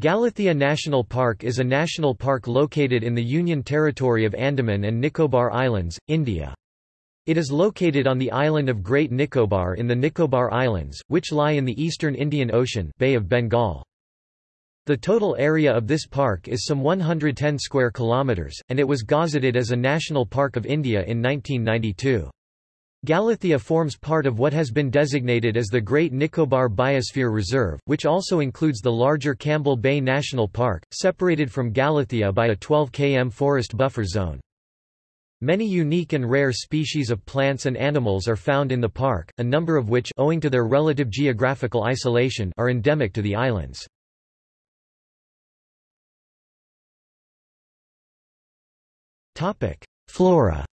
Galathea National Park is a national park located in the Union Territory of Andaman and Nicobar Islands, India. It is located on the island of Great Nicobar in the Nicobar Islands, which lie in the eastern Indian Ocean Bay of Bengal. The total area of this park is some 110 square kilometers, and it was gazetted as a National Park of India in 1992. Galathea forms part of what has been designated as the Great Nicobar Biosphere Reserve, which also includes the larger Campbell Bay National Park, separated from Galathea by a 12 km forest buffer zone. Many unique and rare species of plants and animals are found in the park, a number of which owing to their relative geographical isolation are endemic to the islands. Flora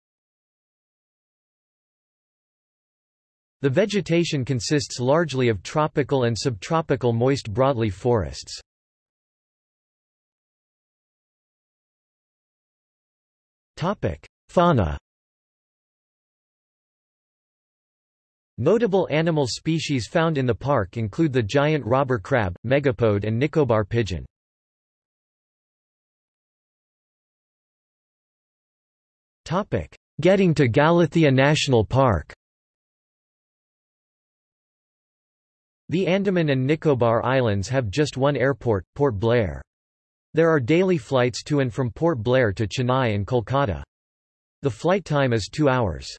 The vegetation consists largely of tropical and subtropical moist broadleaf forests. Fauna Notable animal species found in the park include the giant robber crab, megapode and Nicobar pigeon. Getting to Galathea National Park The Andaman and Nicobar Islands have just one airport, Port Blair. There are daily flights to and from Port Blair to Chennai and Kolkata. The flight time is two hours.